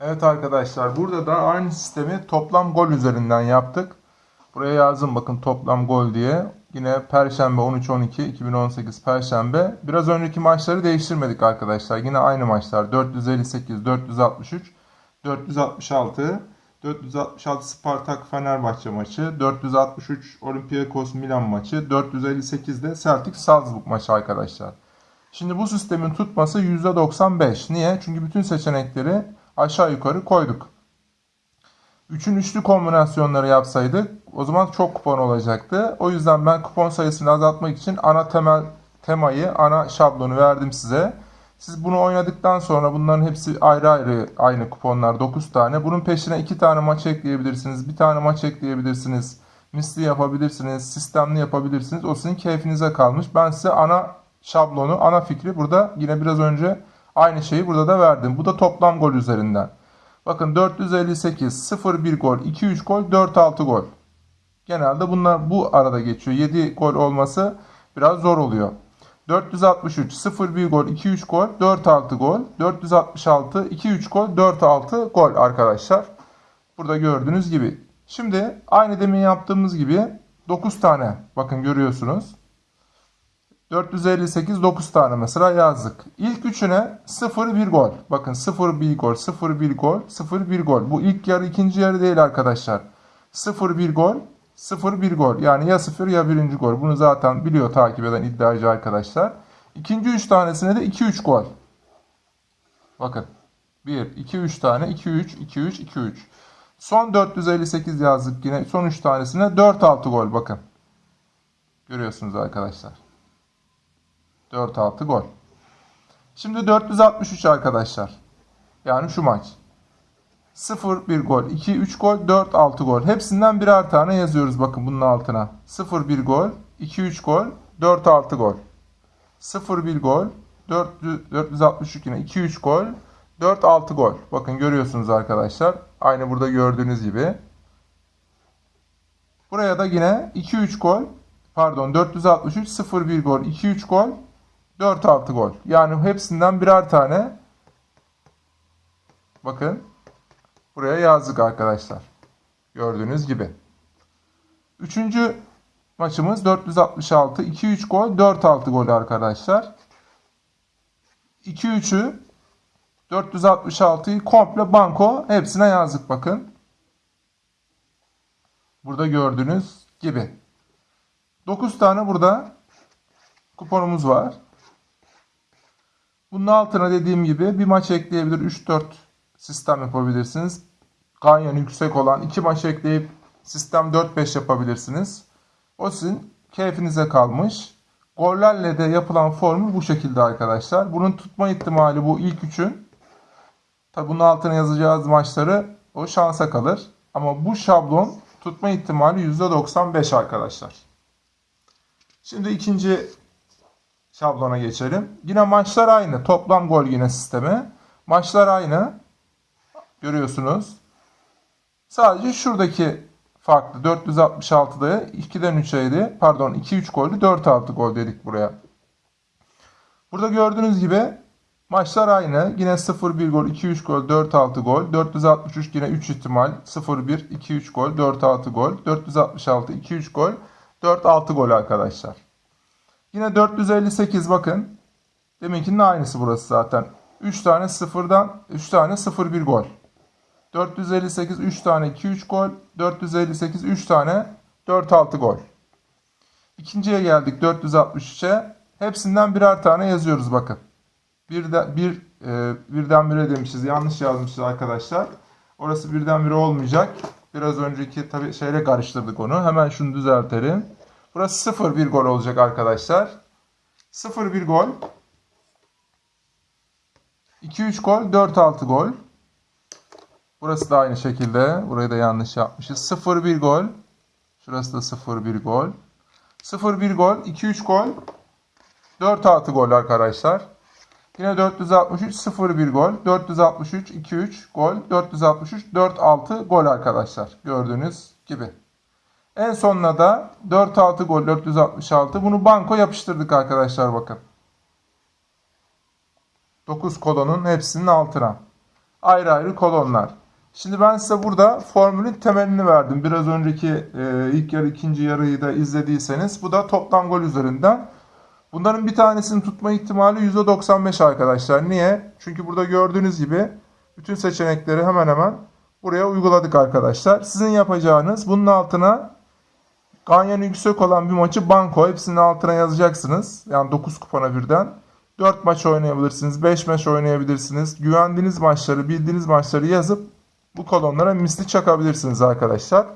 Evet arkadaşlar burada da aynı sistemi toplam gol üzerinden yaptık. Buraya yazdım bakın toplam gol diye. Yine Perşembe 13-12 2018 Perşembe. Biraz önceki maçları değiştirmedik arkadaşlar. Yine aynı maçlar 458, 463, 466, 466 Spartak Fenerbahçe maçı, 463 Olympiakos Milan maçı, 458 de Celtic Salzburg maçı arkadaşlar. Şimdi bu sistemin tutması %95. Niye? Çünkü bütün seçenekleri aşağı yukarı koyduk. Üçün üçlü kombinasyonları yapsaydık o zaman çok kupon olacaktı. O yüzden ben kupon sayısını azaltmak için ana temel temayı, ana şablonu verdim size. Siz bunu oynadıktan sonra bunların hepsi ayrı ayrı aynı kuponlar 9 tane. Bunun peşine 2 tane maç ekleyebilirsiniz. Bir tane maç ekleyebilirsiniz. Misli yapabilirsiniz. Sistemli yapabilirsiniz. O sizin keyfinize kalmış. Ben size ana şablonu, ana fikri burada yine biraz önce aynı şeyi burada da verdim. Bu da toplam gol üzerinden. Bakın 458, 0-1 gol, 2-3 gol, 4-6 gol. Genelde bunlar bu arada geçiyor. 7 gol olması biraz zor oluyor. 463, 0-1 gol, 2-3 gol, 4-6 gol. 466, 2-3 gol, 4-6 gol arkadaşlar. Burada gördüğünüz gibi. Şimdi aynı demin yaptığımız gibi 9 tane bakın görüyorsunuz. 458 9 tane mesela yazdık. İlk üçüne 0-1 gol. Bakın 0-1 gol, 0-1 gol, 0-1 gol. Bu ilk yarı ikinci yarı değil arkadaşlar. 0-1 gol, 0-1 gol. Yani ya 0 ya birinci gol. Bunu zaten biliyor takip eden iddiacı arkadaşlar. İkinci üç tanesine de 2-3 gol. Bakın. 1, 2, 3 tane. 2, 3, 2, 3, 2, 3. Son 458 yazdık yine. Son 3 tanesine 4-6 gol. Bakın. Görüyorsunuz arkadaşlar. 4-6 gol. Şimdi 463 arkadaşlar. Yani şu maç. 0-1 gol, 2-3 gol, 4-6 gol. Hepsinden birer tane yazıyoruz bakın bunun altına. 0-1 gol, 2-3 gol, 4-6 gol. 0-1 gol, 400 463 yine 2-3 gol, 4-6 gol. Bakın görüyorsunuz arkadaşlar. Aynı burada gördüğünüz gibi. Buraya da yine 2-3 gol, pardon 463 0-1 gol, 2-3 gol, 4-6 gol. Yani hepsinden birer tane bakın buraya yazdık arkadaşlar. Gördüğünüz gibi. Üçüncü maçımız 466. 2-3 gol, 4-6 gol arkadaşlar. 2-3'ü 466'yı komple banko hepsine yazdık bakın. Burada gördüğünüz gibi. 9 tane burada kuponumuz var. Bunun altına dediğim gibi bir maç ekleyebilir. 3-4 sistem yapabilirsiniz. Ganyan yüksek olan 2 maç ekleyip sistem 4-5 yapabilirsiniz. O sizin keyfinize kalmış. Gollerle de yapılan formül bu şekilde arkadaşlar. Bunun tutma ihtimali bu ilk üçün. Tabi bunun altına yazacağız maçları o şansa kalır. Ama bu şablon tutma ihtimali %95 arkadaşlar. Şimdi ikinci şablona geçelim. Yine maçlar aynı. Toplam gol yine sistemi. Maçlar aynı. Görüyorsunuz. Sadece şuradaki farklı. 466'da 2'den 3'eydi. Pardon 2-3 gollü 4-6 gol dedik buraya. Burada gördüğünüz gibi maçlar aynı. Yine 0-1 gol, 2-3 gol, 4-6 gol. 463 yine 3 ihtimal. 0-1, 2-3 gol, 4-6 gol. 466, 2-3 gol, 4-6 gol arkadaşlar. Yine 458 bakın. Deminkinin aynısı burası zaten. 3 tane 0'dan 3 tane 0-1 gol. 458 3 tane 2-3 gol. 458 3 tane 4-6 gol. İkinciye geldik 463'e. Hepsinden birer tane yazıyoruz bakın. Bir de, bir, e, birden bire demişiz. Yanlış yazmışız arkadaşlar. Orası birden bire olmayacak. Biraz önceki tabi şeyle karıştırdık onu. Hemen şunu düzeltelim. Burası 0-1 gol olacak arkadaşlar. 0-1 gol. 2-3 gol. 4-6 gol. Burası da aynı şekilde. Burayı da yanlış yapmışız. 0-1 gol. Şurası da 0-1 gol. 0-1 gol. 2-3 gol. 4-6 gol arkadaşlar. Yine 463 0-1 gol. 463 2-3 gol. 463 4-6 gol arkadaşlar. Gördüğünüz gibi. En sonuna da 4-6 gol 466. Bunu banko yapıştırdık arkadaşlar bakın. 9 kolonun hepsinin altına. ayrı ayrı kolonlar. Şimdi ben size burada formülün temelini verdim. Biraz önceki e, ilk yarı ikinci yarıyı da izlediyseniz. Bu da toplam gol üzerinden. Bunların bir tanesini tutma ihtimali %95 arkadaşlar. Niye? Çünkü burada gördüğünüz gibi bütün seçenekleri hemen hemen buraya uyguladık arkadaşlar. Sizin yapacağınız bunun altına ganyanı yüksek olan bir maçı banko hepsinin altına yazacaksınız. Yani 9 kupona birden. 4 maç oynayabilirsiniz, 5 maç oynayabilirsiniz. Güvendiğiniz maçları, bildiğiniz maçları yazıp bu kolonlara misli çakabilirsiniz arkadaşlar.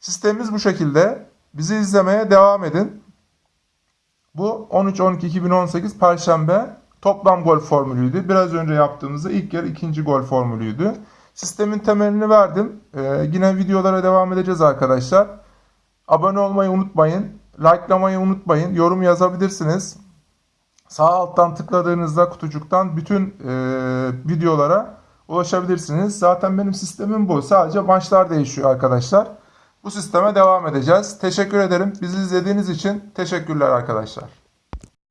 Sistemimiz bu şekilde. Bizi izlemeye devam edin. Bu 13-12-2018 Perşembe toplam gol formülüydü. Biraz önce yaptığımızda ilk yarı ikinci gol formülüydü. Sistemin temelini verdim. Ee, yine videolara devam edeceğiz arkadaşlar. Abone olmayı unutmayın. Likelamayı unutmayın. Yorum yazabilirsiniz. Sağ alttan tıkladığınızda kutucuktan bütün e, videolara ulaşabilirsiniz. Zaten benim sistemim bu. Sadece maçlar değişiyor arkadaşlar. Bu sisteme devam edeceğiz. Teşekkür ederim. Bizi izlediğiniz için teşekkürler arkadaşlar.